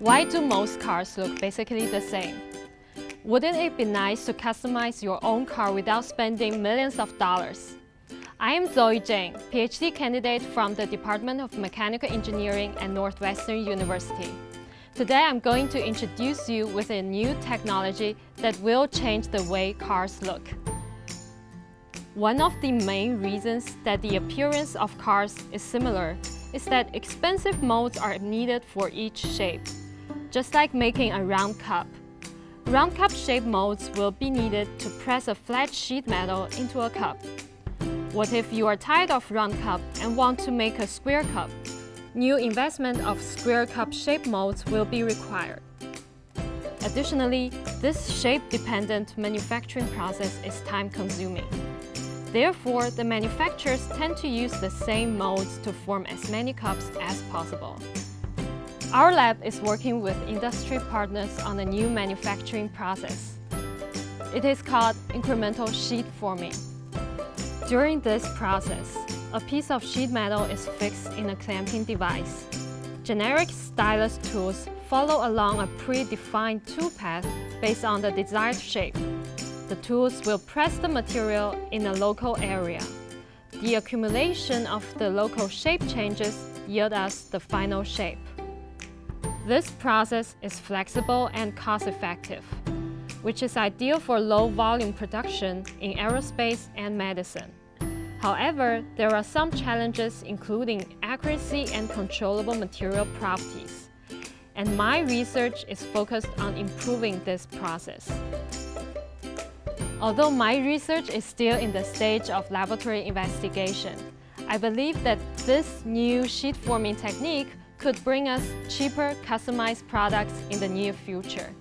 Why do most cars look basically the same? Wouldn't it be nice to customize your own car without spending millions of dollars? I am Zoe Jang, PhD candidate from the Department of Mechanical Engineering at Northwestern University. Today I'm going to introduce you with a new technology that will change the way cars look. One of the main reasons that the appearance of cars is similar is that expensive molds are needed for each shape, just like making a round cup. Round cup shape molds will be needed to press a flat sheet metal into a cup. What if you are tired of round cup and want to make a square cup? New investment of square cup shape molds will be required. Additionally, this shape-dependent manufacturing process is time-consuming. Therefore, the manufacturers tend to use the same molds to form as many cups as possible. Our lab is working with industry partners on a new manufacturing process. It is called incremental sheet forming. During this process, a piece of sheet metal is fixed in a clamping device. Generic stylus tools follow along a predefined tool path based on the desired shape. The tools will press the material in a local area. The accumulation of the local shape changes yield us the final shape. This process is flexible and cost-effective, which is ideal for low-volume production in aerospace and medicine. However, there are some challenges including accuracy and controllable material properties. And my research is focused on improving this process. Although my research is still in the stage of laboratory investigation, I believe that this new sheet forming technique could bring us cheaper, customized products in the near future.